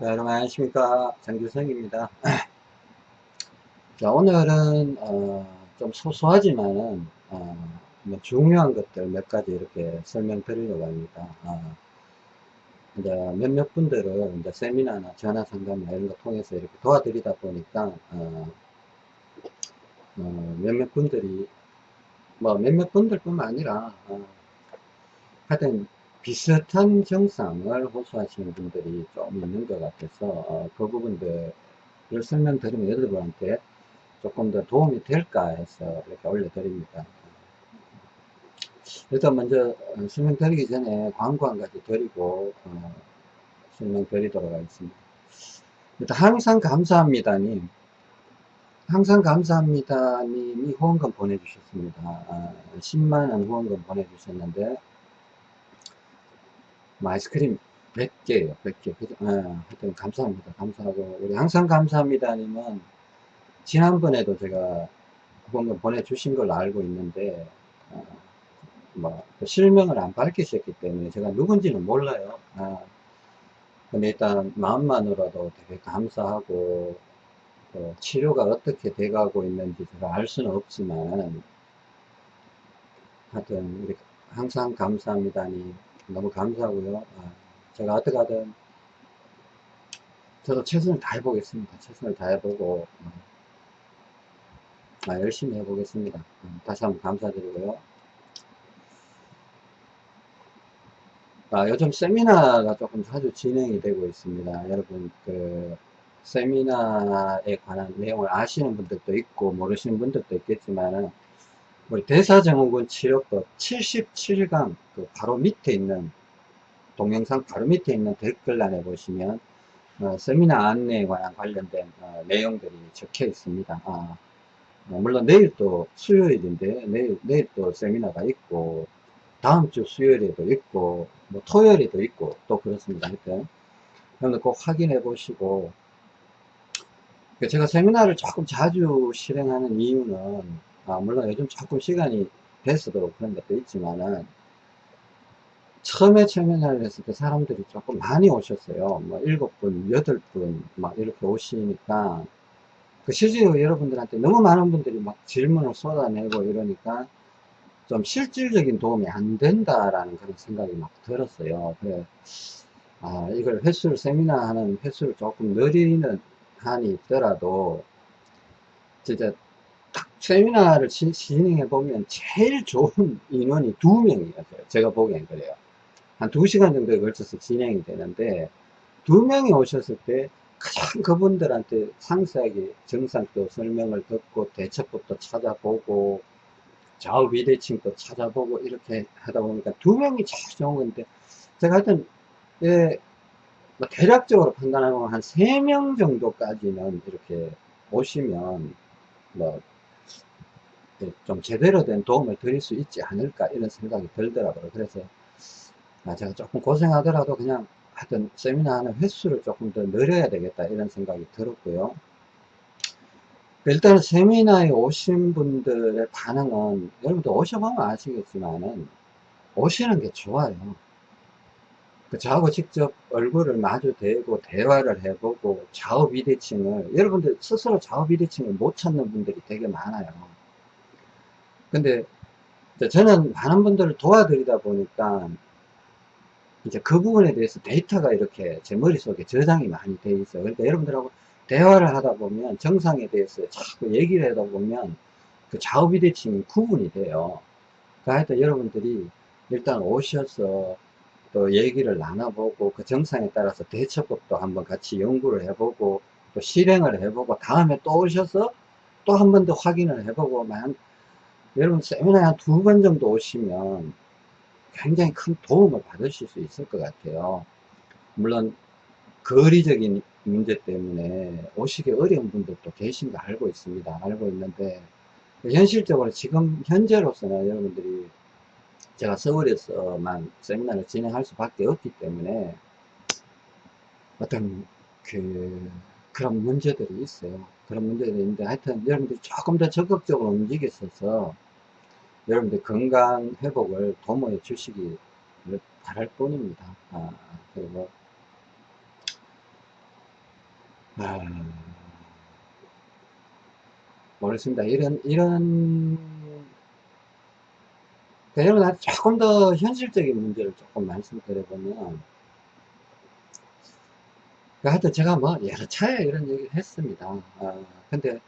자, 여러분 안녕하십니까. 장규성입니다. 자 오늘은 어, 좀 소소하지만은 어, 뭐 중요한 것들 몇 가지 이렇게 설명드리려고 합니다. 어, 이제 몇몇 분들은 이제 세미나나 전화 상담이나 이런 거 통해서 이렇게 도와드리다 보니까 어, 어, 몇몇 분들이 뭐 몇몇 분들 뿐만 아니라 어, 하여튼 비슷한 증상을 호소하시는 분들이 좀 있는 것 같아서 어, 그 부분들을 설명드리면 여러분한테 조금 더 도움이 될까 해서 이렇게 올려드립니다. 일단 먼저 설명드리기 전에 광고 한 가지 드리고 어, 설명드리도록 하겠습니다. 일단 항상 감사합니다 님 항상 감사합니다 님이 후원금 보내주셨습니다. 아, 10만원 후원금 보내주셨는데 뭐 아이스크림 100개예요. 100개. 그죠? 아, 하여튼 감사합니다. 감사하고. 우리 항상 감사합니다 님은 지난번에도 제가 후원금 보내주신 걸로 알고 있는데 어, 뭐 실명을 안 밝히셨기 때문에 제가 누군지는 몰라요. 아, 근데 일단 마음만으로도 되게 감사하고 또 치료가 어떻게 돼가고 있는지 제가 알 수는 없지만 하여튼 우리 항상 감사합니다니 너무 감사하고요. 아, 제가 어떻게 하든 저도 최선을 다해 보겠습니다. 최선을 다해 보고 어, 아, 열심히 해 보겠습니다. 음, 다시 한번 감사드리고요. 아, 요즘 세미나가 조금 자주 진행이 되고 있습니다. 여러분 그 세미나에 관한 내용을 아시는 분들도 있고 모르시는 분들도 있겠지만 우리 대사증후군 치료법 77강 그 바로 밑에 있는 동영상 바로 밑에 있는 댓글란에 보시면 어, 세미나 안내에 관한 관련된 어, 내용들이 적혀 있습니다. 아, 어, 물론 내일 또 수요일인데 내일, 내일 또 세미나가 있고 다음 주 수요일에도 있고 뭐 토요일에도 있고 또 그렇습니다. 하여튼 여러분 꼭 확인해 보시고 제가 세미나를 조금 자주 실행하는 이유는 아, 물론 요즘 조금 시간이 됐어도 그런 것도 있지만은 처음에 세미나를 했을 때 사람들이 조금 많이 오셨어요. 뭐 일곱 분, 여덟 분 막 이렇게 오시니까 그 실제로 여러분들한테 너무 많은 분들이 막 질문을 쏟아내고 이러니까 좀 실질적인 도움이 안 된다라는 그런 생각이 막 들었어요. 그래, 아, 이걸 횟수를, 세미나 하는 횟수를 조금 늘리는 한이 있더라도, 진짜 딱 세미나를 진행해 보면 제일 좋은 인원이 두 명이었어요. 제가 보기엔 그래요. 한 두 시간 정도에 걸쳐서 진행이 되는데, 두 명이 오셨을 때 가장 그분들한테 상세하게 증상도 설명을 듣고 대처법도 찾아보고 좌우 비대칭도 찾아보고 이렇게 하다 보니까 두 명이 제일 좋은 건데 제가 하여튼 예, 뭐 대략적으로 판단하면 한 세 명 정도까지는 이렇게 오시면 뭐 좀 예, 제대로 된 도움을 드릴 수 있지 않을까 이런 생각이 들더라고요. 그래서 아, 제가 조금 고생하더라도 그냥 하여튼 세미나 하는 횟수를 조금 더 늘려야 되겠다 이런 생각이 들었고요. 일단 세미나에 오신 분들의 반응은 여러분들 오셔보면 아시겠지만은 오시는 게 좋아요. 그 저하고 직접 얼굴을 마주 대고 대화를 해보고 좌우 비대칭을 여러분들 스스로 좌우 비대칭을 못 찾는 분들이 되게 많아요 근데 저는 많은 분들을 도와드리다 보니까 이제 그 부분에 대해서 데이터가 이렇게 제 머릿속에 저장이 많이 돼 있어요. 그러니까 여러분들하고 대화를 하다 보면 정상에 대해서 자꾸 얘기를 하다 보면 그 좌우 비대칭이 구분이 돼요. 그러니까 하여튼 여러분들이 일단 오셔서 또 얘기를 나눠보고 그 정상에 따라서 대처법도 한번 같이 연구를 해보고 또 실행을 해보고 다음에 또 오셔서 또 한 번 더 확인을 해보고 만 여러분 세미나에 한 두 번 정도 오시면 굉장히 큰 도움을 받으실 수 있을 것 같아요. 물론 거리적인 문제 때문에 오시기 어려운 분들도 계신 거 알고 있습니다. 알고 있는데 현실적으로 지금 현재로서는 여러분들이 제가 서울에서만 세미나를 진행할 수밖에 없기 때문에 어떤 그 그런 문제들이 있어요. 그런 문제들이 있는데 하여튼 여러분들이 조금 더 적극적으로 움직였어서 여러분들 건강 회복을 도모해 주시기 바랄 뿐입니다. 아, 그리고 아, 모르겠습니다. 이런, 이런, 그러니까 여러분, 조금 더 현실적인 문제를 조금 말씀드려보면, 그 하여튼 제가 뭐 여러 차례 이런 얘기를 했습니다. 아, 근데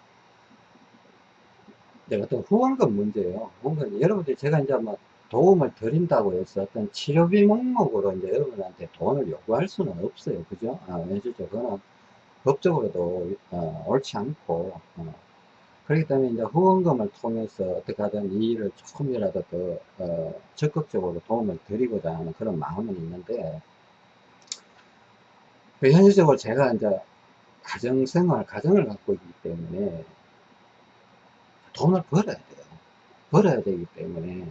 어떤 후원금 문제예요. 후원금 여러분들 제가 이제 뭐 도움을 드린다고 해서 어떤 치료비 목록으로 이제 여러분한테 돈을 요구할 수는 없어요. 그죠? 아, 현실적으로는 법적으로도 어, 옳지 않고 어, 그렇기 때문에 이제 후원금을 통해서 어떻게 하든 이 일을 조금이라도 더 어, 적극적으로 도움을 드리고자 하는 그런 마음은 있는데 그 현실적으로 제가 이제 가정생활, 가정을 갖고 있기 때문에 돈을 벌어야 돼요. 벌어야 되기 때문에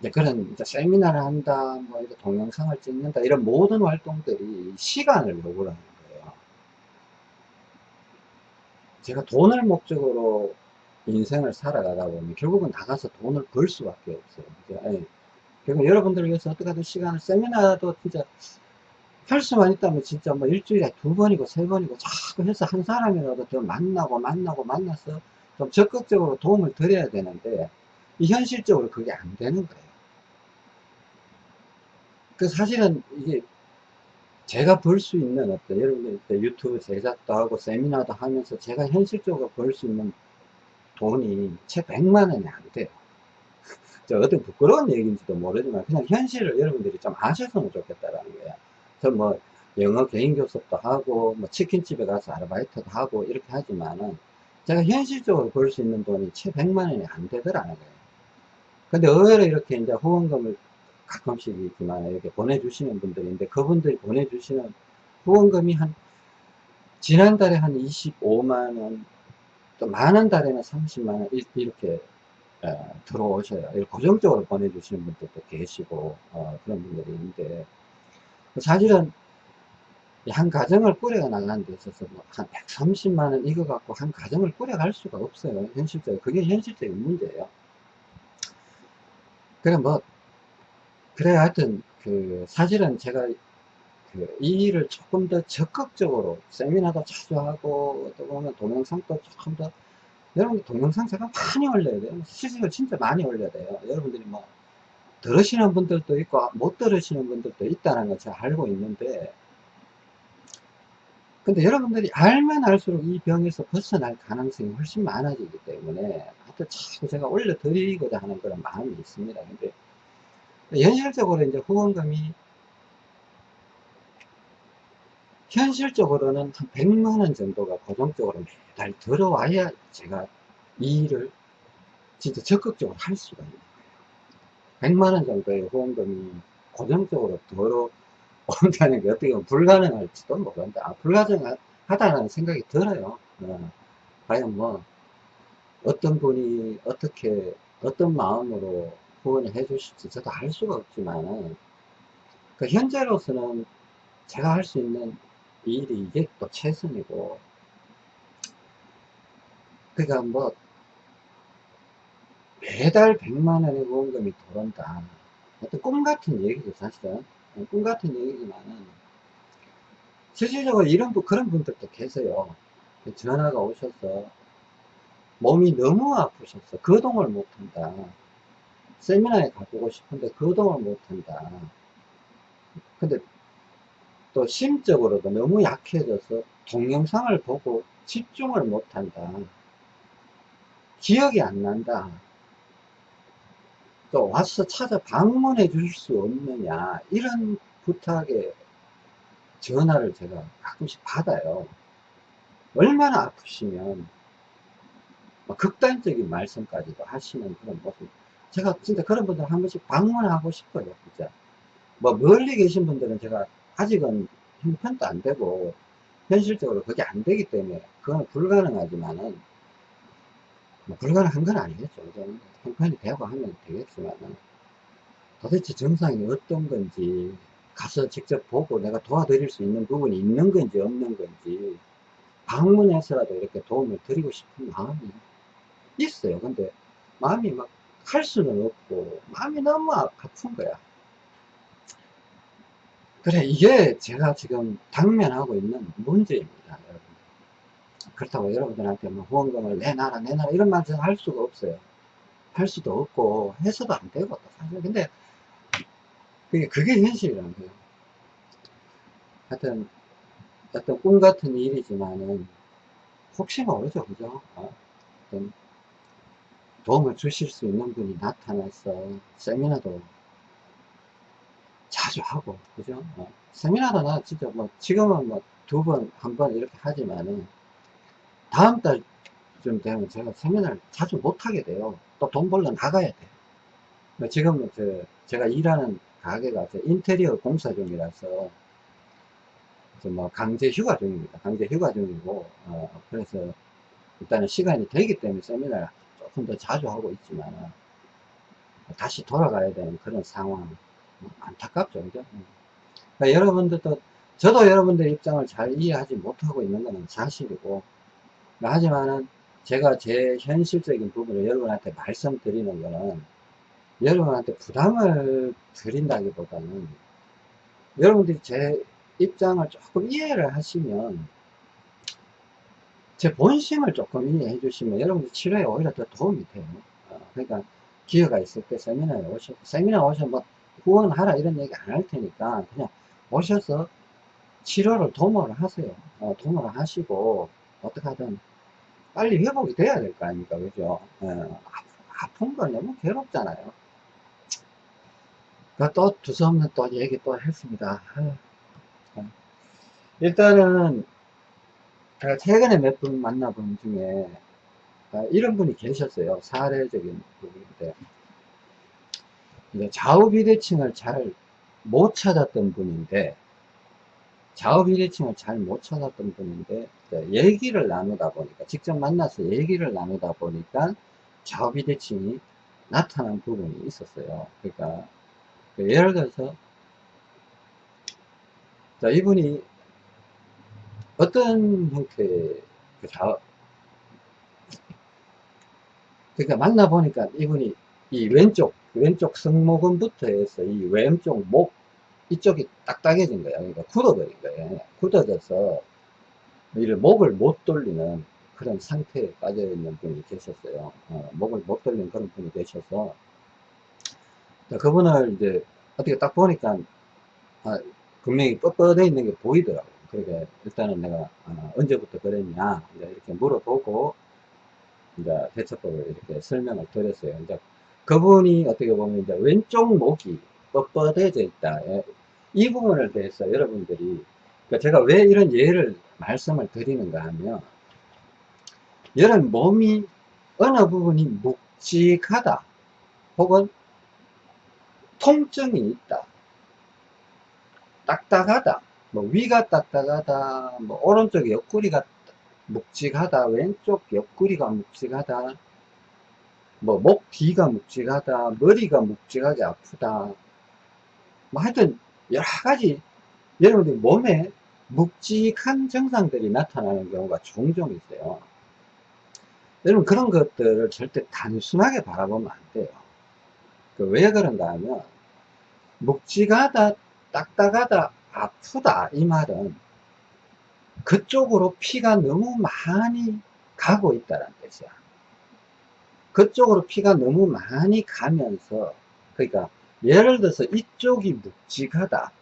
이제 그런 이제 세미나를 한다, 뭐 이런 동영상을 찍는다 이런 모든 활동들이 시간을 요구를 하는 거예요. 제가 돈을 목적으로 인생을 살아가다 보면 결국은 나가서 돈을 벌 수밖에 없어요. 결국 여러분들을 위해서 어떻게 하든 시간을 세미나도 진짜 할 수만 있다면 진짜 뭐 일주일에 두 번이고 세 번이고 자꾸 해서 한 사람이라도 더 만나고 만나고 만나서 좀 적극적으로 도움을 드려야 되는데 이 현실적으로 그게 안 되는 거예요. 그 사실은 이게 제가 벌 수 있는 어떤 여러분들 유튜브 제작도 하고 세미나도 하면서 제가 현실적으로 벌 수 있는 돈이 채 100만 원이 안 돼요. 저 어떤 부끄러운 얘기인지도 모르지만 그냥 현실을 여러분들이 좀 아셨으면 좋겠다라는 거예요. 저뭐 영어 개인 교습도 하고 뭐 치킨집에 가서 아르바이트도 하고 이렇게 하지만은 제가 현실적으로 벌 수 있는 돈이 채 100만 원이 안 되더라는 거예요. 근데 의외로 이렇게 이제 후원금을 가끔씩 있지만 이렇게 보내주시는 분들인데 그분들이 보내주시는 후원금이 한 지난달에 한 25만원 또 많은 달에는 30만원 이렇게 어, 들어오셔요. 고정적으로 보내주시는 분들도 계시고 어, 그런 분들이 있는데 사실은 한 가정을 꾸려 나가는 데 있어서 뭐 한 130만원 이거 갖고 한 가정을 꾸려갈 수가 없어요. 현실적으로. 그게 현실적인 문제예요. 그래, 뭐, 그래, 하여튼, 그, 사실은 제가 그, 이 일을 조금 더 적극적으로 세미나도 자주 하고, 또 보면 동영상도 조금 더, 여러분들 동영상 제가 많이 올려야 돼요. 실제로 진짜 많이 올려야 돼요. 여러분들이 뭐, 들으시는 분들도 있고 못 들으시는 분들도 있다는 걸 제가 알고 있는데 근데 여러분들이 알면 알수록 이 병에서 벗어날 가능성이 훨씬 많아지기 때문에 하여튼 자꾸 제가 올려드리고자 하는 그런 마음이 있습니다. 근데 현실적으로 이제 후원금이 현실적으로는 한 100만원 정도가 고정적으로 매달 들어와야 제가 이 일을 진짜 적극적으로 할 수가 있는 100만원 정도의 후원금이 고정적으로 들어 온다는 게 어떻게 보면 불가능할지도 모른다. 아, 불가능하다는 생각이 들어요. 어, 과연 뭐, 어떤 분이 어떻게, 어떤 마음으로 후원을 해 주실지 저도 알 수가 없지만, 그 현재로서는 제가 할 수 있는 일이 이게 또 최선이고, 그러니까 뭐, 매달 100만 원의 후원금이 들어온다. 어떤 꿈 같은 얘기죠, 사실은. 꿈 같은 얘기지만은, 실질적으로 이런, 그런 분들도 계세요. 전화가 오셔서, 몸이 너무 아프셔서 거동을 못한다. 세미나에 가보고 싶은데 거동을 못한다. 근데 또 심적으로도 너무 약해져서 동영상을 보고 집중을 못한다. 기억이 안 난다. 또 와서 찾아 방문해 줄 수 없느냐 이런 부탁에 전화를 제가 가끔씩 받아요. 얼마나 아프시면 극단적인 말씀까지도 하시는 그런 모습. 제가 진짜 그런 분들 한 번씩 방문하고 싶어요 진짜. 뭐 멀리 계신 분들은 제가 아직은 형편도 안 되고 현실적으로 그게 안 되기 때문에 그건 불가능하지만은 뭐 불가능한 건 아니겠죠. 형편이 되고 하면 되겠지만 도대체 정상이 어떤 건지 가서 직접 보고 내가 도와드릴 수 있는 부분이 있는 건지 없는 건지 방문해서라도 이렇게 도움을 드리고 싶은 마음이 있어요. 근데 마음이 막 할 수는 없고 마음이 너무 아픈 거야. 그래, 이게 제가 지금 당면하고 있는 문제입니다, 여러분. 그렇다고 여러분들한테 뭐 후원금을 내놔라, 내놔라, 이런 말할 수가 없어요. 할 수도 없고, 해서도 안 되고, 사실. 근데, 그게, 현실이라는 거예요. 하여튼, 어떤 꿈 같은 일이지만은, 혹시 모르죠, 그죠? 어? 어떤 도움을 주실 수 있는 분이 나타나서 세미나도 자주 하고, 그죠? 어, 세미나도 나 진짜 뭐, 지금은 뭐, 두 번, 한 번 이렇게 하지만은, 다음 달쯤 되면 제가 세미나를 자주 못하게 돼요. 또 돈 벌러 나가야 돼. 뭐 지금은 저, 제가 일하는 가게가 인테리어 공사 중이라서, 뭐, 강제 휴가 중입니다. 강제 휴가 중이고, 어, 그래서, 일단은 시간이 되기 때문에 세미나를 조금 더 자주 하고 있지만, 다시 돌아가야 되는 그런 상황. 안타깝죠. 그죠? 그러니까 여러분들도, 저도 여러분들 입장을 잘 이해하지 못하고 있는 것은 사실이고, 하지만은 제가 제 현실적인 부분을 여러분한테 말씀드리는 거는 여러분한테 부담을 드린다기보다는 여러분들이 제 입장을 조금 이해를 하시면 제 본심을 조금 이해해 주시면 여러분들 치료에 오히려 더 도움이 돼요. 어, 그러니까 기회가 있을 때 세미나에 오셔 세미나 오셔 뭐 후원하라 이런 얘기 안 할 테니까 그냥 오셔서 치료를 도모를 하세요. 어, 도모를 하시고 어떻게 하든 빨리 회복이 돼야 될 거 아닙니까? 그죠? 어, 아픈 건 너무 괴롭잖아요. 또 두서없는 또 얘기 또 했습니다. 어. 일단은 최근에 몇 분 만나본 중에 아, 이런 분이 계셨어요. 사례적인 부분인데. 좌우 비대칭을 잘 못 찾았던 분인데 좌우 비대칭을 잘 못 찾았던 분인데 얘기를 나누다 보니까 직접 만나서 얘기를 나누다 보니까 좌우 비대칭이 나타난 부분이 있었어요. 그러니까 그 예를 들어서 자 이분이 어떤 형태의 그 좌우 그러니까 만나보니까 이분이 이 왼쪽 왼쪽 승모근부터 해서 이 왼쪽 목 이쪽이 딱딱해진 거야 그러니까 굳어버린 거예요. 굳어져서 이를 목을 못 돌리는 그런 상태에 빠져 있는 분이 계셨어요. 어, 목을 못 돌리는 그런 분이 계셔서. 그분을 이제 어떻게 딱 보니까 아, 분명히 뻣뻣해 있는 게 보이더라고 그러니까 일단은 내가 어, 언제부터 그랬냐 이렇게 물어보고 이제 대처법을 이렇게 설명을 드렸어요. 이제 그분이 어떻게 보면 이제 왼쪽 목이 뻣뻣해져 있다. 예. 이 부분을 대해서 여러분들이 그러니까 제가 왜 이런 예를 말씀을 드리는가 하면 여러분 몸이 어느 부분이 묵직하다 혹은 통증이 있다 딱딱하다 뭐 위가 딱딱하다 뭐 오른쪽 옆구리가 묵직하다 왼쪽 옆구리가 묵직하다 뭐 목 뒤가 묵직하다 머리가 묵직하게 아프다 뭐 하여튼 여러 가지 여러분들 몸에 묵직한 증상들이 나타나는 경우가 종종 있어요 여러분 그런 것들을 절대 단순하게 바라보면 안 돼요 그왜 그런가 하면 묵직하다 딱딱하다 아프다 이 말은 그쪽으로 피가 너무 많이 가고 있다는 뜻이야. 그쪽으로 피가 너무 많이 가면서 그러니까 예를 들어서 이쪽이 묵직하다.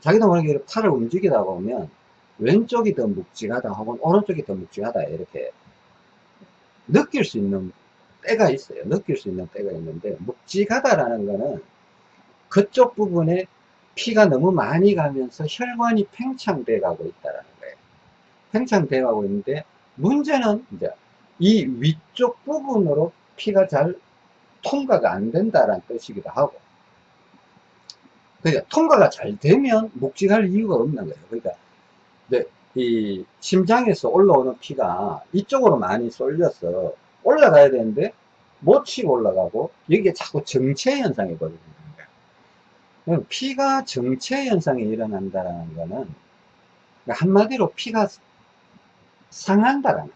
자기도 모르게 팔을 움직이다 보면 왼쪽이 더 묵직하다 혹은 오른쪽이 더 묵직하다 이렇게 느낄 수 있는 때가 있어요. 느낄 수 있는 때가 있는데 묵직하다라는 거는 그쪽 부분에 피가 너무 많이 가면서 혈관이 팽창돼 가고 있다는 거예요. 팽창돼 가고 있는데 문제는 이제 이 위쪽 부분으로 피가 잘 통과가 안 된다는 뜻이기도 하고 그러니까 통과가 잘 되면 묵직할 이유가 없는 거예요. 그러니까 이 심장에서 올라오는 피가 이쪽으로 많이 쏠려서 올라가야 되는데 못 치고 올라가고 여기에 자꾸 정체 현상이 벌어지는 거예요. 피가 정체 현상이 일어난다는 거는 그러니까 한마디로 피가 상한다라는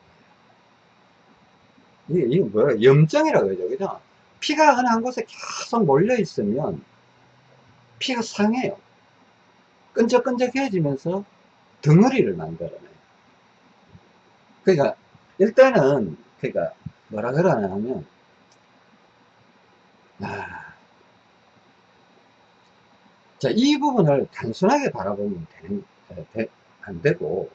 거예요. 이게, 뭐야? 염증이라고 그러죠. 그죠? 피가 어느 한 곳에 계속 몰려 있으면 피가 상해요. 끈적끈적해지면서 덩어리를 만들어내요. 그러니까 일단은 그러니까 뭐라 그러냐 하면 아, 자, 이 부분을 단순하게 바라보면 되는, 되, 안 되고,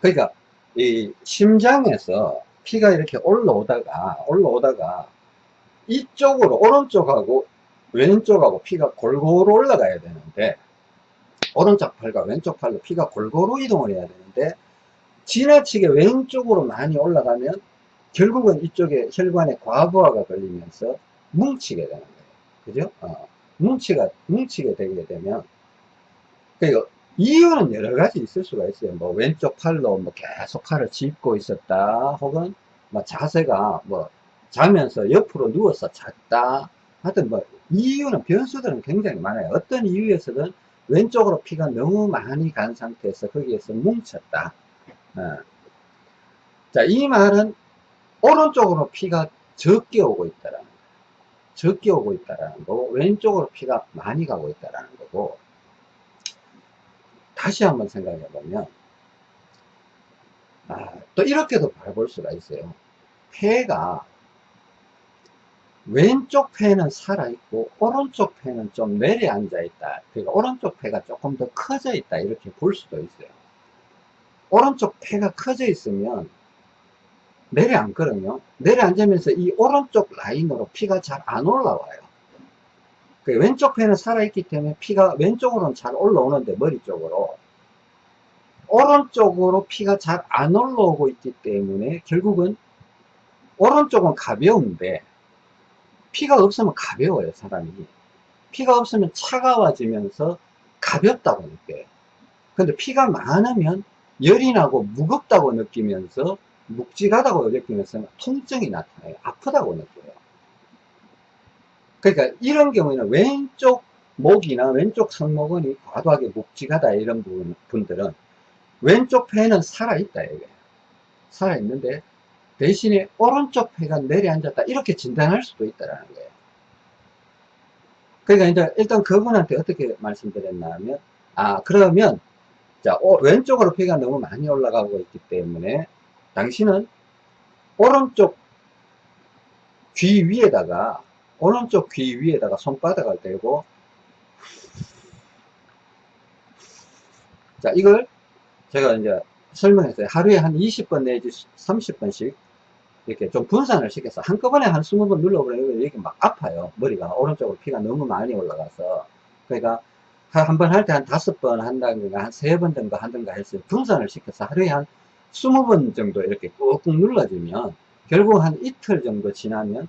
그러니까, 이 심장에서 피가 이렇게 올라오다가, 올라오다가, 이쪽으로, 오른쪽하고 왼쪽하고 피가 골고루 올라가야 되는데, 오른쪽 팔과 왼쪽 팔로 피가 골고루 이동을 해야 되는데, 지나치게 왼쪽으로 많이 올라가면, 결국은 이쪽에 혈관에 과부하가 걸리면서 뭉치게 되는 거예요. 그죠? 어. 뭉치가, 뭉치게 되게 되면, 그 이유는 여러 가지 있을 수가 있어요. 뭐, 왼쪽 팔로 뭐 계속 팔을 짚고 있었다, 혹은 뭐 자세가 뭐, 자면서 옆으로 누워서 잤다, 하여튼 뭐, 이유는, 변수들은 굉장히 많아요. 어떤 이유에서든 왼쪽으로 피가 너무 많이 간 상태에서 거기에서 뭉쳤다. 어. 자, 이 말은 오른쪽으로 피가 적게 오고 있다라 적게 오고 있다라는 거고 왼쪽으로 피가 많이 가고 있다라는 거고 다시 한번 생각해 보면 아, 또 이렇게도 바라볼 수가 있어요 폐가 왼쪽 폐는 살아있고 오른쪽 폐는 좀 내려앉아 있다 그러니까 오른쪽 폐가 조금 더 커져 있다 이렇게 볼 수도 있어요 오른쪽 폐가 커져 있으면 내려앉거든요. 내려앉으면서 이 오른쪽 라인으로 피가 잘 안 올라와요. 그 왼쪽 폐는 살아있기 때문에 피가 왼쪽으로는 잘 올라오는데 머리 쪽으로 오른쪽으로 피가 잘 안 올라오고 있기 때문에 결국은 오른쪽은 가벼운데 피가 없으면 가벼워요 사람이 피가 없으면 차가워지면서 가볍다고 느껴요 근데 피가 많으면 열이 나고 무겁다고 느끼면서 묵직하다고 느끼면서 통증이 나타나요. 아프다고 느껴요. 그러니까 이런 경우에는 왼쪽 목이나 왼쪽 상목근이 과도하게 묵직하다 이런 분, 분들은 왼쪽 폐는 살아있다 이게 살아있는데 대신에 오른쪽 폐가 내려앉았다 이렇게 진단할 수도 있다는 거예요. 그러니까 이제 일단 그분한테 어떻게 말씀드렸나 하면 아 그러면 자 왼쪽으로 폐가 너무 많이 올라가고 있기 때문에 당신은 오른쪽 귀 위에다가 오른쪽 귀 위에다가 손바닥을 대고 자 이걸 제가 이제 설명했어요 하루에 한 20번 내지 30번씩 이렇게 좀 분산을 시켜서 한꺼번에 한 20번 눌러버리면 이게 막 아파요 머리가 오른쪽으로 피가 너무 많이 올라가서 그러니까 한 번 할 때 한 다섯 번 한다든가 한 세 번 정도 한다든가 해서 분산을 시켜서 하루에 한 20번 정도 이렇게 꾹꾹 눌러주면 결국 한 이틀 정도 지나면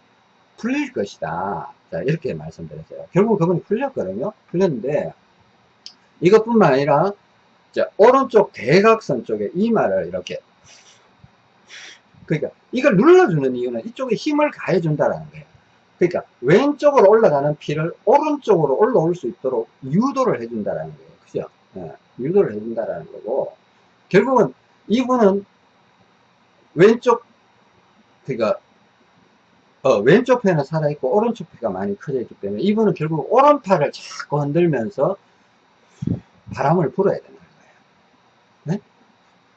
풀릴 것이다. 자, 이렇게 말씀드렸어요. 결국 그분이 풀렸거든요. 풀렸는데 이것뿐만 아니라 자, 오른쪽 대각선 쪽에 이마를 이렇게 그러니까 이걸 눌러주는 이유는 이쪽에 힘을 가해준다는 거예요. 그러니까 왼쪽으로 올라가는 피를 오른쪽으로 올라올 수 있도록 유도를 해준다는 거예요. 그죠? 예, 유도를 해준다는 거고 결국은 이분은 왼쪽 그러니까 어, 왼쪽 폐는 살아있고 오른쪽 폐가 많이 커져 있기 때문에 이분은 결국 오른팔을 자꾸 흔들면서 바람을 불어야 되는 거예요 네?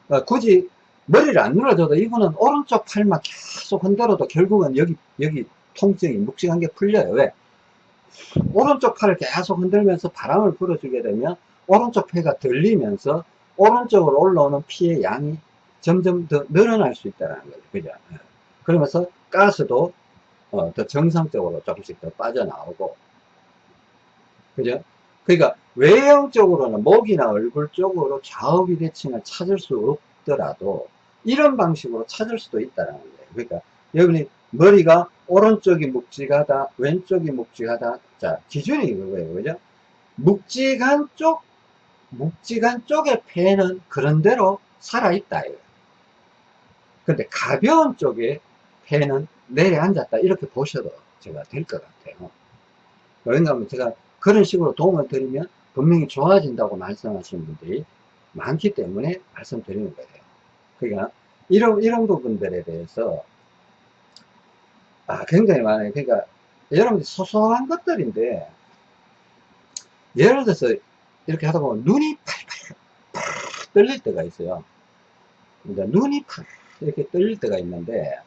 어, 굳이 머리를 안 눌러줘도 이분은 오른쪽 팔만 계속 흔들어도 결국은 여기 여기 통증이 묵직한 게 풀려요 왜? 오른쪽 팔을 계속 흔들면서 바람을 불어주게 되면 오른쪽 폐가 들리면서 오른쪽으로 올라오는 피의 양이 점점 더 늘어날 수 있다는 거죠. 그죠? 예. 그러면서 가스도 어, 더 정상적으로 조금씩 더 빠져나오고. 그죠? 그러니까 외형적으로는 목이나 얼굴 쪽으로 좌우 비대칭을 찾을 수 없더라도 이런 방식으로 찾을 수도 있다는 거예요. 그러니까 여러분이 머리가 오른쪽이 묵직하다, 왼쪽이 묵직하다. 자, 기준이 그거예요. 그죠? 묵직한 쪽 묵직한 쪽의 폐는 그런대로 살아있다. 근데 가벼운 쪽의 폐는 내려앉았다. 이렇게 보셔도 제가 될 것 같아요. 그런가 하면 제가 그런 식으로 도움을 드리면 분명히 좋아진다고 말씀하시는 분들이 많기 때문에 말씀드리는 거예요. 그러니까 이런, 이런 부분들에 대해서 아, 굉장히 많아요. 그러니까 여러분들 소소한 것들인데 예를 들어서 이렇게 하다 보면 눈이 팔팔 떨릴 때가 있어요. 이제 눈이 팔 이렇게 떨릴 때가 있는데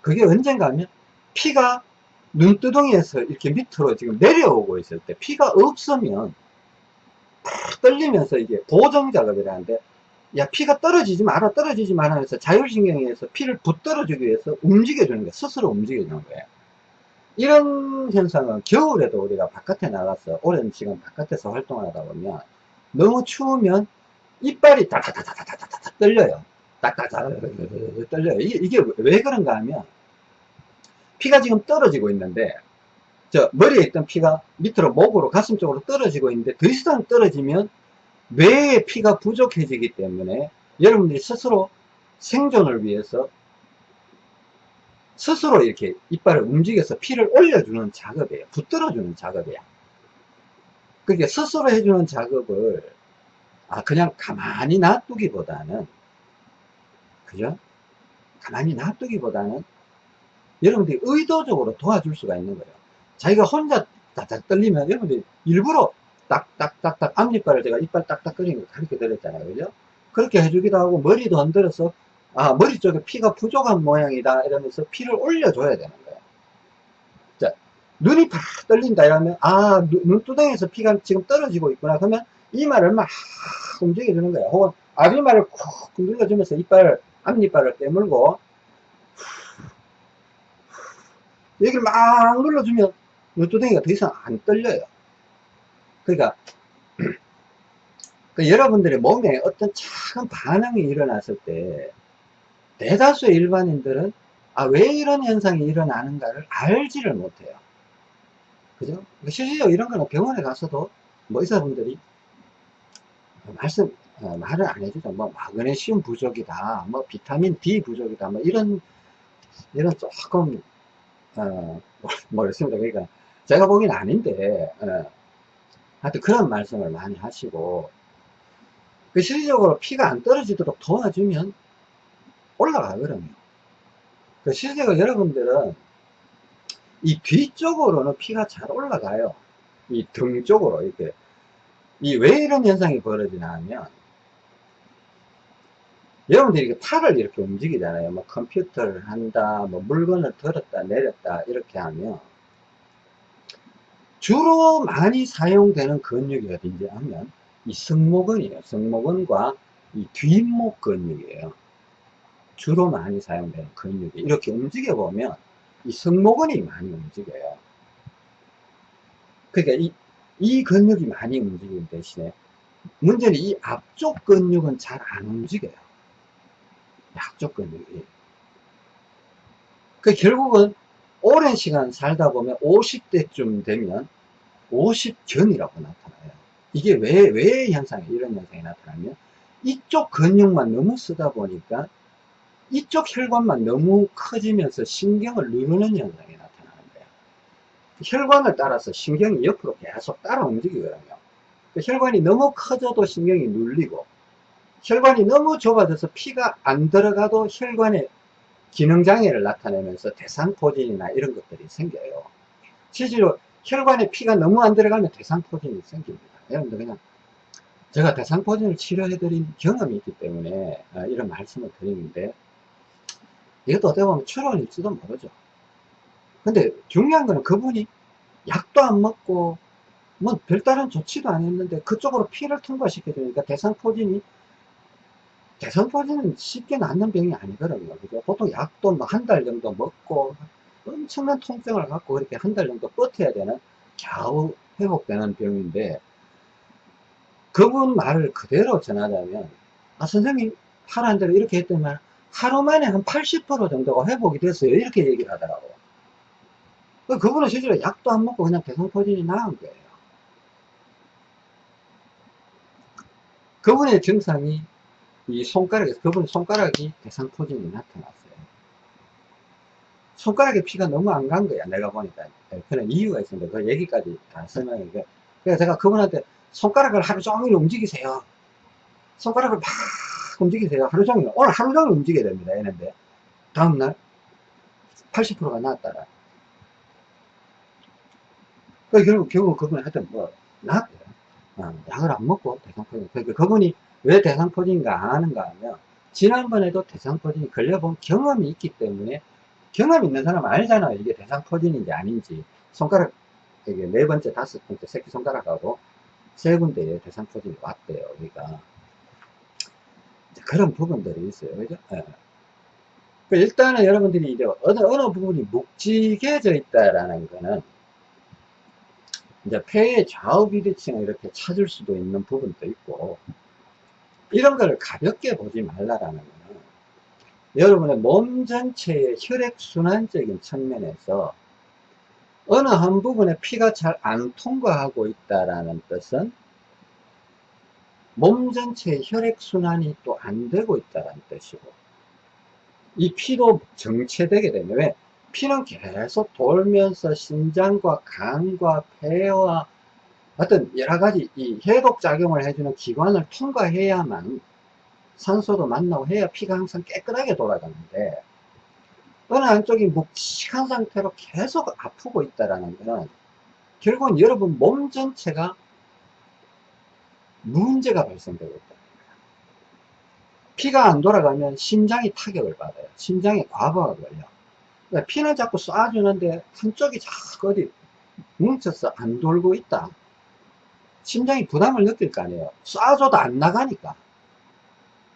그게 언젠가 하면 피가 눈두덩이에서 이렇게 밑으로 지금 내려오고 있을 때 피가 없으면 팍 떨리면서 이게 보정 작업이라는데 야 피가 떨어지지 마라 떨어지지 마라 해서 자율신경에서 피를 붙들어주기 위해서 움직여주는 거야. 스스로 움직여주는 거예요 이런 현상은 겨울에도 우리가 바깥에 나가서 오랜 시간 바깥에서 활동을 하다 보면 너무 추우면 이빨이 다다다다다다다 떨려요. 딱딱딱 떨려요. 이게 왜 그런가 하면 피가 지금 떨어지고 있는데 저 머리에 있던 피가 밑으로 목으로 가슴 쪽으로 떨어지고 있는데 더 이상 떨어지면 뇌의 피가 부족해지기 때문에 여러분들이 스스로 생존을 위해서 스스로 이렇게 이빨을 움직여서 피를 올려주는 작업이에요. 붙들어주는 작업이야. 그게 스스로 해주는 작업을 아 그냥 가만히 놔두기보다는 그죠? 가만히 놔두기보다는 여러분들이 의도적으로 도와줄 수가 있는 거예요. 자기가 혼자 딱딱 떨리면 여러분들이 일부러 딱딱딱딱 앞니빨을 제가 이빨 딱딱거리는 거 가르쳐 드렸잖아요. 그죠? 그렇게 해주기도 하고 머리도 흔들어서 아 머리 쪽에 피가 부족한 모양이다 이러면서 피를 올려줘야 되는 거예요. 자 눈이 팍 떨린다 이러면 아 눈두덩이에서 피가 지금 떨어지고 있구나 그러면 이마를 막 움직여주는 거예요. 혹은 앞이마를 쿡 눌러주면서 이빨 앞니빨을 깨물고 여기를 막 눌러주면 눈두덩이가 더 이상 안 떨려요. 그러니까 그 여러분들의 몸에 어떤 작은 반응이 일어났을 때 대다수의 일반인들은 아, 왜 이런 현상이 일어나는가를 알지를 못해요. 그죠? 그러니까 실질적으로 이런 거는 병원에 가서도 뭐 의사분들이 말씀, 어, 말을 안 해주죠. 뭐, 마그네슘 부족이다. 뭐, 비타민 D 부족이다. 뭐, 이런, 이런 조금, 어, 모르겠습니다. 그러니까, 제가 보기엔 아닌데, 어, 하여튼 그런 말씀을 많이 하시고, 그 실질적으로 피가 안 떨어지도록 도와주면 올라가거든요. 그 실제로 여러분들은 이 뒤쪽으로는 피가 잘 올라가요. 이 등 쪽으로 이렇게. 이 왜 이런 현상이 벌어지나 하면 여러분들이 이렇게 팔을 이렇게 움직이잖아요. 뭐 컴퓨터를 한다, 뭐 물건을 들었다, 내렸다, 이렇게 하면 주로 많이 사용되는 근육이 어딘지 하면 이 승모근이에요. 승모근과 이 뒷목 근육이에요. 주로 많이 사용되는 근육이 이렇게 움직여 보면 이 승모근이 많이 움직여요. 그러니까 이, 이 근육이 많이 움직이는 대신에 문제는 이 앞쪽 근육은 잘 안 움직여요. 앞쪽 근육이. 그 결국은 오랜 시간 살다 보면 50대쯤 되면 50견이라고 나타나요. 이게 왜, 왜 현상이, 이런 현상이 나타나면 이쪽 근육만 너무 쓰다 보니까 이쪽 혈관만 너무 커지면서 신경을 누르는 현상이 나타나는 거예요. 혈관을 따라서 신경이 옆으로 계속 따라 움직이거든요. 그 혈관이 너무 커져도 신경이 눌리고 혈관이 너무 좁아져서 피가 안 들어가도 혈관에 기능장애를 나타내면서 대상포진이나 이런 것들이 생겨요. 실제로 혈관에 피가 너무 안 들어가면 대상포진이 생깁니다. 여러분들 그냥 제가 대상포진을 치료해드린 경험이 있기 때문에 어, 이런 말씀을 드리는데 이것도 어떻게 보면 추론일지도 모르죠. 근데 중요한 거는 그분이 약도 안 먹고 뭐 별다른 조치도 안 했는데 그쪽으로 피를 통과시켜 주니까 대상포진이 대상포진은 쉽게 낫는 병이 아니거든요. 그죠? 보통 약도 뭐 한 달 정도 먹고 엄청난 통증을 갖고 그렇게 한 달 정도 버텨야 되는 겨우 회복되는 병인데 그분 말을 그대로 전하자면 아 선생님 하라는 대로 이렇게 했더니만 하루 만에 한 80% 정도가 회복이 됐어요. 이렇게 얘기를 하더라고. 그 그분은 실제로 약도 안 먹고 그냥 대상포진이 나은 거예요. 그분의 증상이 이 손가락에서, 그분 손가락이 대상포진이 나타났어요. 손가락에 피가 너무 안 간 거야. 내가 보니까. 그런 이유가 있습니다. 그 얘기까지 다 설명해. 그래서 제가 그분한테 손가락을 하루 종일 움직이세요. 손가락을 막 움직이세요. 하루 종일, 오늘 하루 종일 움직여야 됩니다. 이랬는데, 다음날 80%가 나왔다라. 그 결국, 결국 그분이 하여튼 뭐, 나왔대요. 어, 약을 안 먹고 대상포진. 그러니까 그분이 왜 대상 포진인가 아는가 하면, 지난번에도 대상 포진이 걸려본 경험이 있기 때문에, 경험 있는 사람은 알잖아요. 이게 대상 포진인지 아닌지. 손가락, 이게 네 번째, 다섯 번째, 새끼 손가락하고 세 군데에 대상 포진이 왔대요. 그러니까. 그런 부분들이 있어요. 그죠? 예. 그 일단은 여러분들이 이제 어느, 어느 부분이 묵직해져 있다라는 거는 이제 폐의 좌우 비대칭을 이렇게 찾을 수도 있는 부분도 있고 이런 걸 가볍게 보지 말라라는 거는 여러분의 몸 전체의 혈액순환적인 측면에서 어느 한 부분에 피가 잘 안 통과하고 있다라는 뜻은 몸 전체의 혈액순환이 또 안 되고 있다는 뜻이고 이 피도 정체되게 되면 왜? 피는 계속 돌면서 심장과 간과 폐와 어떤 여러 가지 이 해독 작용을 해주는 기관을 통과해야만 산소도 만나고 해야 피가 항상 깨끗하게 돌아가는데 어느 한쪽이 묵직한 상태로 계속 아프고 있다라는 것은 결국은 여러분 몸 전체가 문제가 발생되고 있다. 피가 안 돌아가면 심장이 타격을 받아요. 심장에 과부하가 걸려. 그러니까 피는 자꾸 쏴주는데 한쪽이 자꾸 어디 뭉쳐서 안 돌고 있다. 심장이 부담을 느낄 거 아니에요. 쏴줘도 안 나가니까.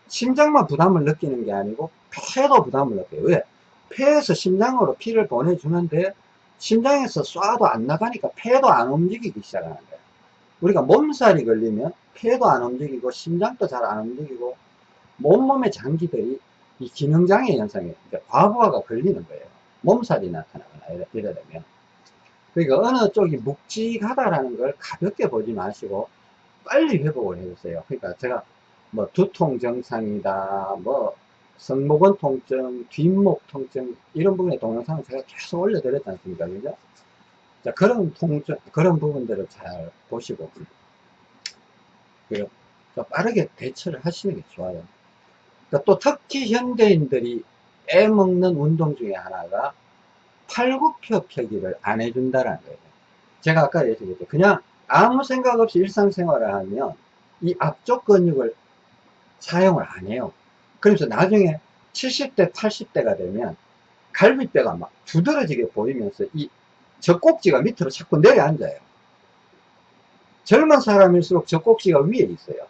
심장만 부담을 느끼는 게 아니고 폐도 부담을 느껴요. 왜? 폐에서 심장으로 피를 보내주는데 심장에서 쏴도 안 나가니까 폐도 안 움직이기 시작하는 거예요. 우리가 몸살이 걸리면 폐도 안 움직이고 심장도 잘 안 움직이고 몸몸의 장기들이 이 기능장애 현상에 과부하가 걸리는 거예요. 몸살이 나타나거나 이래, 이래 되면. 그러니까 어느 쪽이 묵직하다라는 걸 가볍게 보지 마시고 빨리 회복을 해주세요. 그러니까 제가 뭐 두통 증상이다, 뭐 성모근 통증, 뒷목 통증 이런 부분의 동영상을 제가 계속 올려드렸지 않습니까? 그죠? 자, 그런 통증, 그런 부분들을 잘 보시고 그리고 빠르게 대처를 하시는 게 좋아요. 그러니까 또 특히 현대인들이 빼먹는 운동 중에 하나가 팔굽혀 펴기를 안 해준다는 거예요. 제가 아까 얘기했죠. 그냥 아무 생각 없이 일상생활을 하면 이 앞쪽 근육을 사용을 안 해요. 그래서 나중에 70대, 80대가 되면 갈비뼈가 막 두드러지게 보이면서 이 젖꼭지가 밑으로 자꾸 내려앉아요. 젊은 사람일수록 젖꼭지가 위에 있어요.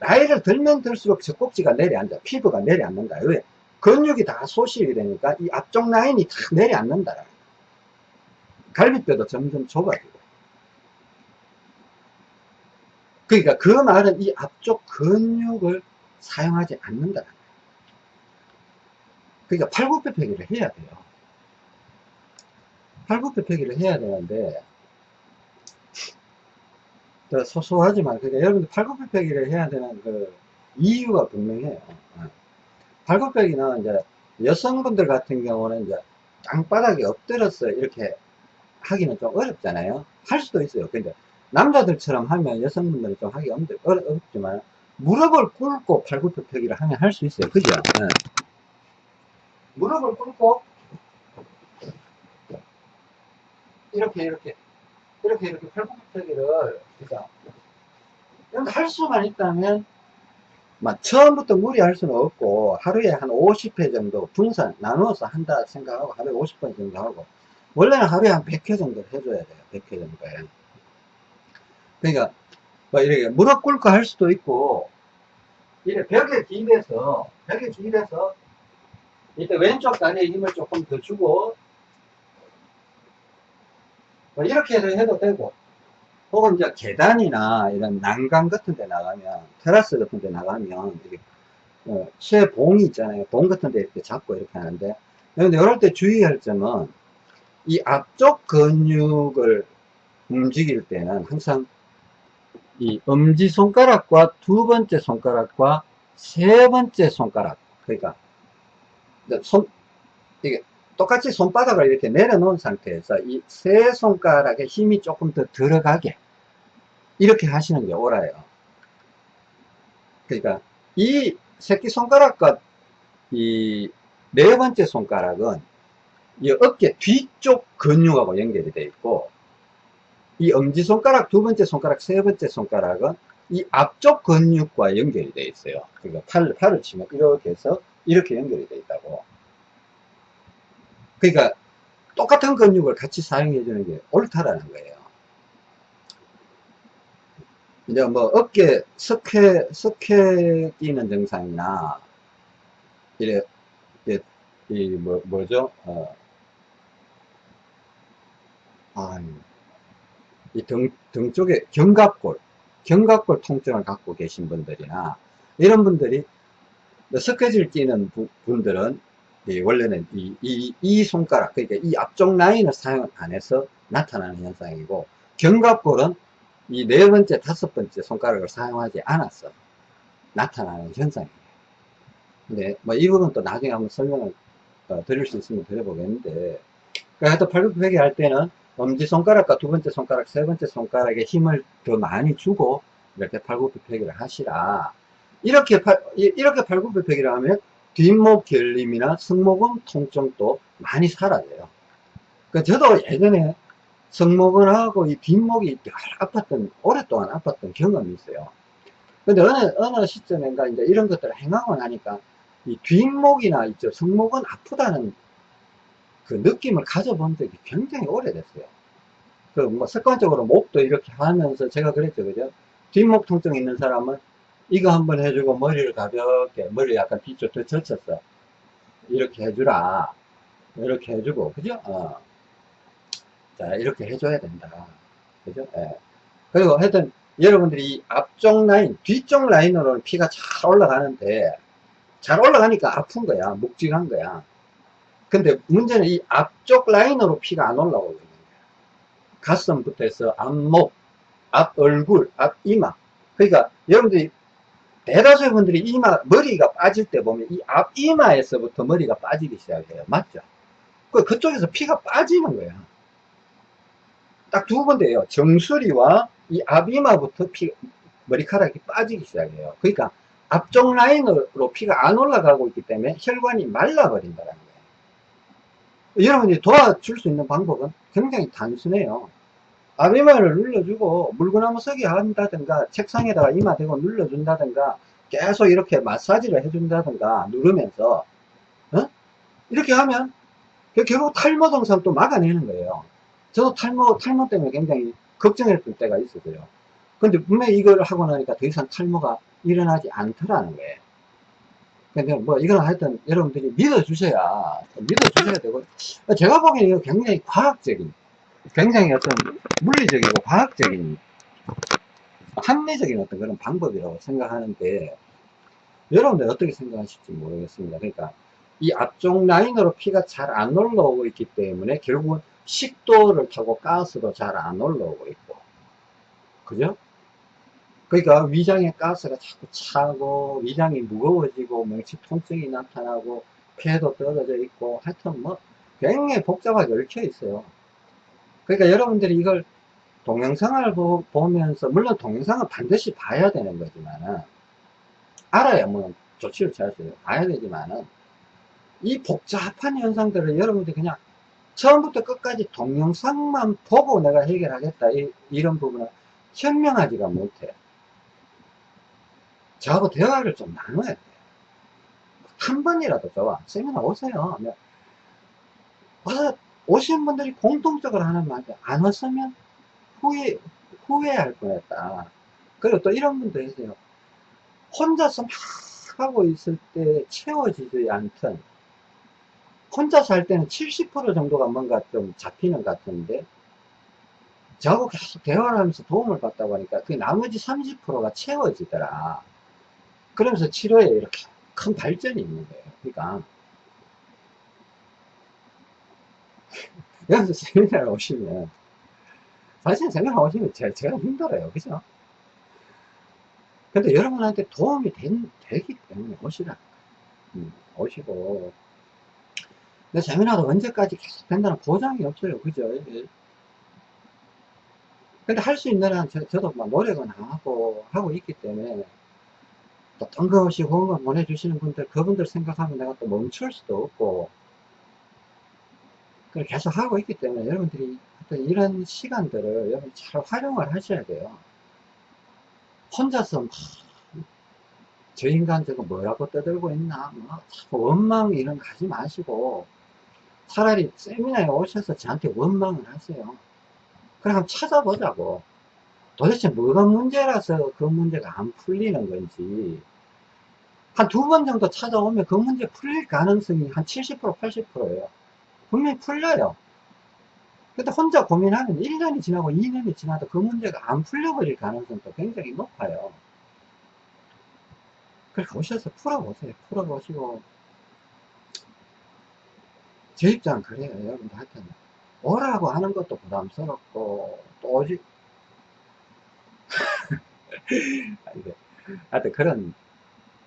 나이를 들면 들수록 젖꼭지가 내려앉아. 피부가 내려앉는다. 왜? 근육이 다 소실이 되니까 이 앞쪽 라인이 다 내려앉는다. 갈비뼈도 점점 좁아지고. 그러니까 그 말은 이 앞쪽 근육을 사용하지 않는다. 그러니까 팔굽혀 펴기를 해야 돼요. 팔굽혀 펴기를 해야 되는데 소소하지만 그러니까 여러분들 팔굽혀 펴기를 해야 되는 그 이유가 분명해요. 어. 팔굽혀펴기는 이제 여성분들 같은 경우는 이제 땅바닥에 엎드려서 이렇게 하기는 좀 어렵잖아요. 할 수도 있어요. 근데 남자들처럼 하면 여성분들은 좀 하기 어렵지만 무릎을 꿇고 팔굽혀펴기를 하면 할 수 있어요. 그죠? 네. 무릎을 꿇고 이렇게 이렇게 이렇게 이렇게 팔굽혀펴기를 그러니까 할 수만 있다면 막 처음부터 무리할 수는 없고 하루에 한 50회 정도 분산 나누어서 한다 생각하고 하루에 50번 정도 하고 원래는 하루에 한 100회 정도 해줘야 돼요. 100회 정도에 그러니까 뭐 이렇게 무릎 꿇고 할 수도 있고 이렇게 벽에 기대서 벽에 기대서 이때 왼쪽 다리에 힘을 조금 더 주고 뭐 이렇게 해도 되고 혹은 이제 계단이나 이런 난간 같은 데 나가면 테라스 같은 데 나가면 이렇게 어, 쇠 봉이 있잖아요. 봉 같은 데 이렇게 잡고 이렇게 하는데. 근데 이럴 때 주의할 점은 이 앞쪽 근육을 움직일 때는 항상 이 엄지손가락과 두 번째 손가락과 세 번째 손가락 그러니까 손 이게 똑같이 손바닥을 이렇게 내려놓은 상태에서 이 세 손가락에 힘이 조금 더 들어가게 이렇게 하시는 게 옳아요. 그러니까 이 새끼손가락과 이 네 번째 손가락은 이 어깨 뒤쪽 근육하고 연결이 되어 있고 이 엄지손가락, 두 번째 손가락, 세 번째 손가락은 이 앞쪽 근육과 연결이 되어 있어요. 그러니까 팔, 팔을 치면 이렇게 해서 이렇게 연결이 되어 있다고. 그러니까 똑같은 근육을 같이 사용해 주는 게 옳다라는 거예요. 이제 뭐 어깨 석회 석회 끼는 증상이나 이래 이게 이뭐 뭐죠? 어. 아, 이등 등 쪽에 견갑골 견갑골 통증을 갖고 계신 분들이나 이런 분들이 석회질 끼는 분들은 원래는 이, 이, 이 손가락 그러니까 이 앞쪽 라인을 사용 안 해서 나타나는 현상이고 견갑골은 이 네 번째 다섯 번째 손가락을 사용하지 않아서 나타나는 현상이에요. 근데 뭐 이 부분 또 나중에 한번 설명을 어, 드릴 수 있으면 드려보겠는데 그러니까 팔굽혀펴기 할 때는 엄지손가락과 두 번째 손가락 세 번째 손가락에 힘을 더 많이 주고 이렇게 팔굽혀펴기를 하시라. 이렇게 팔, 이렇게 팔굽혀펴기를 하면 뒷목 결림이나 승모근 통증도 많이 사라져요. 그 저도 예전에 승모근하고 이 뒷목이 아팠던, 오랫동안 아팠던 경험이 있어요. 근데 어느, 어느 시점인가 이제 이런 것들을 행하고 나니까 이 뒷목이나 있죠. 승모근 아프다는 그 느낌을 가져본 적이 굉장히 오래됐어요. 그 뭐 습관적으로 목도 이렇게 하면서 제가 그랬죠. 그죠? 뒷목 통증 있는 사람은 이거 한번 해주고 머리를 가볍게 머리 약간 뒤쪽 더 젖혔어. 이렇게 해주라. 이렇게 해주고 그죠? 어. 자 이렇게 해줘야 된다. 그죠? 예. 그리고 하여튼 여러분들이 앞쪽 라인 뒤쪽 라인으로는 피가 잘 올라가는데 잘 올라가니까 아픈 거야. 묵직한 거야. 근데 문제는 이 앞쪽 라인으로 피가 안 올라오고 있는 거야. 가슴부터 해서 앞목 앞 얼굴 앞 이마. 그러니까 여러분들이 대다수의 분들이 이마, 머리가 빠질 때 보면 이 앞 이마에서부터 머리가 빠지기 시작해요. 맞죠? 그, 그쪽에서 피가 빠지는 거야. 딱 두 군데예요. 정수리와 이 앞이마부터 피, 머리카락이 빠지기 시작해요. 그러니까 앞쪽 라인으로 피가 안 올라가고 있기 때문에 혈관이 말라버린다는 거예요. 여러분이 도와줄 수 있는 방법은 굉장히 단순해요. 앞이마를 눌러주고 물구나무 서기 한다든가 책상에다가 이마 대고 눌러준다든가 계속 이렇게 마사지를 해준다든가 누르면서 어? 이렇게 하면 결국 탈모 증상 또 막아내는 거예요. 저도 탈모 탈모 때문에 굉장히 걱정했던 때가 있었어요. 근데 분명히 이걸 하고 나니까 더 이상 탈모가 일어나지 않더라는 거예요. 근데 뭐 이건 하여튼 여러분들이 믿어주셔야 믿어주셔야 되고 제가 보기에는 굉장히 과학적인 굉장히 어떤 물리적이고 과학적인 합리적인 어떤 그런 방법이라고 생각하는데 여러분들 어떻게 생각하실지 모르겠습니다. 그러니까 이 앞쪽 라인으로 피가 잘 안 올라오고 있기 때문에 결국은 식도를 타고 가스도 잘 안 올라오고 있고 그죠? 그러니까 위장에 가스가 자꾸 차고 위장이 무거워지고 명치 통증이 나타나고 폐도 떨어져 있고 하여튼 뭐 굉장히 복잡하게 얽혀 있어요. 그러니까 여러분들이 이걸 동영상을 보, 면서 물론 동영상은 반드시 봐야 되는 거지만은 알아야 뭐 조치를 취할 수 있어요 봐야 되지만은 이 복잡한 현상들을 여러분들이 그냥 처음부터 끝까지 동영상만 보고 내가 해결하겠다 이, 이런 부분은 현명하지가 못해 저하고 대화를 좀 나눠야 돼. 한 번이라도 좋아. 세미나 오세요. 와서 오신 분들이 공통적으로 하는 말이 안 왔으면 후회, 후회할 뻔했다. 그리고 또 이런 분도 있어요. 혼자서 막 하고 있을 때 채워지지 않던 혼자서 할 때는 70% 정도가 뭔가 좀 잡히는 것 같은데 저하고 계속 대화를 하면서 도움을 받다 보니까 그 나머지 30%가 채워지더라. 그러면서 치료에 이렇게 큰 발전이 있는 거예요. 그러니까 여기서 세미나를 오시면 사실 오시면 제가, 제가 힘들어요. 그죠? 근데 여러분한테 도움이 된, 되기 때문에 오시라. 음, 오시고. 근데 세미나도 언제까지 계속 된다는 보장이 없어요. 그죠? 근데 할 수 있는 한 저, 저도 막 노력은 하고 하고 있기 때문에 또 뜬금없이 후원금 보내주시는 분들 그분들 생각하면 내가 또 멈출 수도 없고 그걸 계속 하고 있기 때문에 여러분들이 하여튼 이런 시간들을 여러분 잘 활용을 하셔야 돼요. 혼자서 막, 저 인간 저거 뭐라고 떠들고 있나, 뭐, 원망 이런 거 하지 마시고, 차라리 세미나에 오셔서 저한테 원망을 하세요. 한번 찾아보자고. 도대체 뭐가 문제라서 그 문제가 안 풀리는 건지, 한 두 번 정도 찾아오면 그 문제 풀릴 가능성이 한 70%, 80%예요. 분명히 풀려요. 근데 혼자 고민하면 1년이 지나고 2년이 지나도 그 문제가 안 풀려버릴 가능성도 굉장히 높아요. 그렇게 오셔서 풀어보세요. 풀어보시고. 제 입장은 그래요. 여러분들 하여튼. 오라고 하는 것도 부담스럽고, 또 오지. 하여튼 그런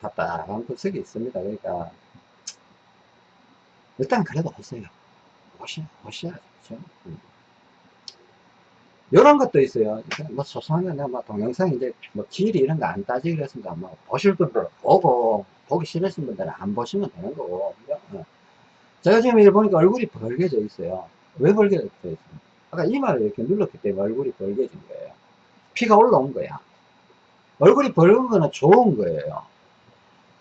답답한 구석이 있습니다. 그러니까, 일단 그래도 오세요. 그죠? 음. 이런 것도 있어요. 뭐 소소한 거, 뭐 동영상 이제 뭐 길이 이런 거 안 따지기로 했습니다. 뭐 보실 분들 보고, 보기 싫으신 분들은 안 보시면 되는 거고. 어. 제가 지금 이렇게 보니까 얼굴이 벌게져 있어요. 왜 벌게져 있어요? 아까 이마를 이렇게 눌렀기 때문에 얼굴이 벌게진 거예요. 피가 올라온 거야. 얼굴이 벌은 거는 좋은 거예요.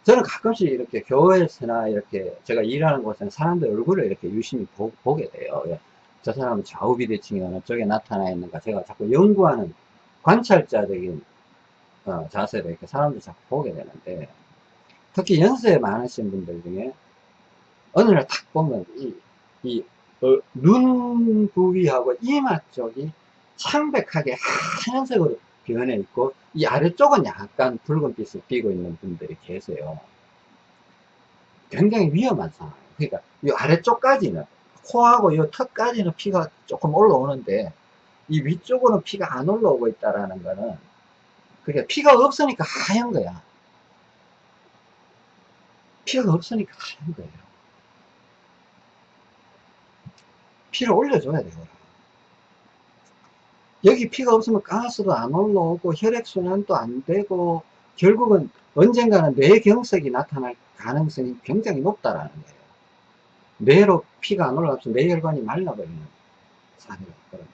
저는 가끔씩 이렇게 교회에서나 이렇게 제가 일하는 곳에는 사람들 얼굴을 이렇게 유심히 보, 게 돼요. 예. 저 사람은 좌우 비대칭이 어느 쪽에 나타나 있는가 제가 자꾸 연구하는 관찰자적인 어, 자세로 이렇게 사람들 자꾸 보게 되는데 특히 연세 많으신 분들 중에 어느 날탁 보면 이, 이, 어, 눈 부위하고 이마 쪽이 창백하게 하얀색으로 변해 있고 이 아래쪽은 약간 붉은빛을 띠고 있는 분들이 계세요. 굉장히 위험한 상황. 그러니까 이 아래쪽까지는 코하고 이 턱까지는 피가 조금 올라오는데 이 위쪽으로는 피가 안 올라오고 있다라는 거는 그게 피가 없으니까 하얀 거야. 피가 없으니까 하얀 거예요. 피를 올려줘야 돼요. 여기 피가 없으면 가스도 안 올라오고 혈액순환도 안 되고 결국은 언젠가는 뇌경색이 나타날 가능성이 굉장히 높다라는 거예요. 뇌로 피가 안 올라가서 뇌혈관이 말라버리는 사례가 있거든요.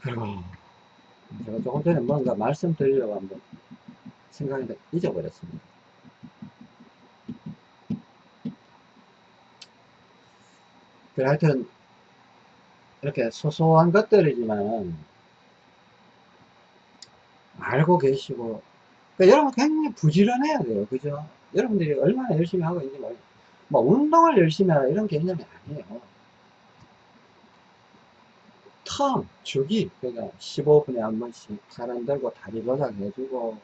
그리고 제가 조금 전에 뭔가 말씀드리려고 한번 생각했는데 잊어버렸습니다. 그래 하여튼 이렇게 소소한 것들이지만 알고 계시고 그러니까 여러분 굉장히 부지런해야 돼요. 그죠? 여러분들이 얼마나 열심히 하고 있는지 모르 뭐 운동을 열심히 하라 이런 개념이 아니에요. 텀 주기. 그러니까 15분에 한 번씩 사람 들고 다리 조작 해주고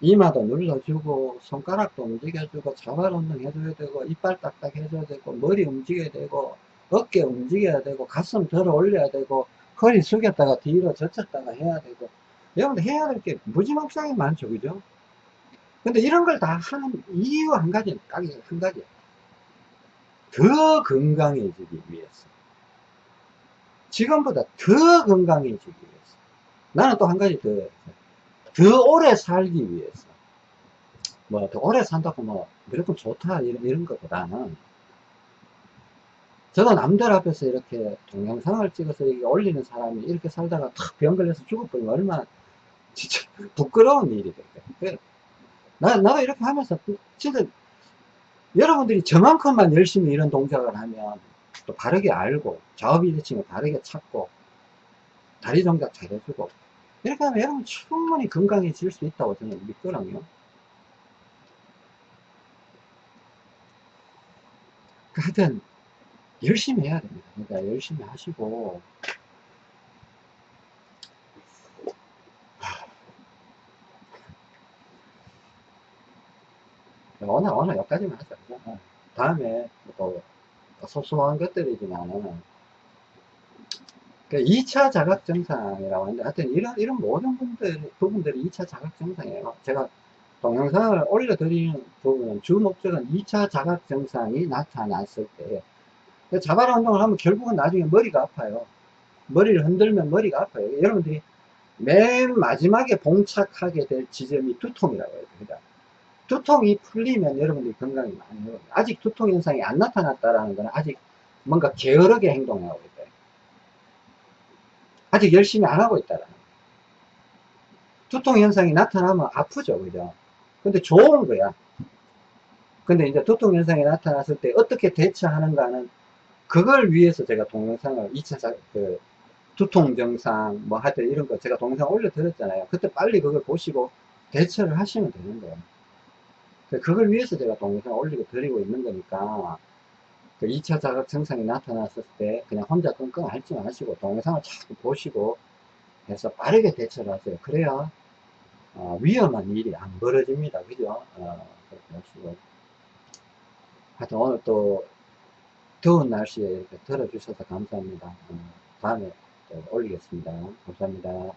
이마도 눌러주고 손가락도 움직여주고 자발 운동 해줘야 되고 이빨 딱딱 해줘야 되고 머리 움직여야 되고 어깨 움직여야 되고 가슴 들어 올려야 되고 허리 숙였다가 뒤로 젖혔다가 해야 되고 여러분들 해야 될 게 무지막지하게 많죠 그죠? 근데 이런 걸 다 하는 이유 한 가지 딱한 가지. 더 건강해지기 위해서. 지금보다 더 건강해지기 위해서. 나는 또 한 가지 더 더 오래 살기 위해서 뭐 더 오래 산다고 뭐 무조건 좋다 이런, 이런 것보다는 저도 남들 앞에서 이렇게 동영상을 찍어서 이렇게 올리는 사람이 이렇게 살다가 탁병 걸려서 죽어버리면 얼마나 진짜 부끄러운 일이 될까요? 나, 나도 이렇게 하면서 진짜 여러분들이 저만큼만 열심히 이런 동작을 하면 또 바르게 알고 좌우비대칭을 바르게 찾고 다리 동작 잘해주고 이렇게 하면 여러분 충분히 건강해질 수 있다고 저는 믿거든요. 그 하여튼 열심히 해야 됩니다. 그러니까 열심히 하시고 오늘 오늘 여기까지만 하자. 어. 다음에 또 소소한 것들이지만은 그 2차 자각 증상이라고 하는데 하여튼 이런 이런 모든 분들 부분들이 2차 자각 증상이에요. 제가 동영상을 올려드리는 부분은 주 목적은 2차 자각 증상이 나타났을 때 자발 운동을 하면 결국은 나중에 머리가 아파요. 머리를 흔들면 머리가 아파요. 여러분들이 맨 마지막에 봉착하게 될 지점이 두통이라고 해요. 그러니까 두통이 풀리면 여러분들이 건강이 많이 어려워요. 아직 두통 현상이 안 나타났다라는 건 아직 뭔가 게으르게 행동하고 있다. 아직 열심히 안 하고 있다라는. 두통 현상이 나타나면 아프죠, 그죠? 근데 좋은 거야. 근데 이제 두통 현상이 나타났을 때 어떻게 대처하는가는 그걸 위해서 제가 동영상을 2차 자, 그 두통 증상 뭐 하여튼 이런 거 제가 동영상 올려드렸잖아요. 그때 빨리 그걸 보시고 대처를 하시면 되는 거예요. 그걸 위해서 제가 동영상 올리고 드리고 있는 거니까 그 2차 자극 증상이 나타났을 때 그냥 혼자 끙끙 앓지 마시고 동영상을 자꾸 보시고 해서 빠르게 대처를 하세요. 그래야 어, 위험한 일이 안 벌어집니다. 그죠? 어, 그렇게 하시고 하여튼 오늘 또 더운 날씨에 이렇게 들어주셔서 감사합니다. 어, 다음에 또 올리겠습니다. 감사합니다.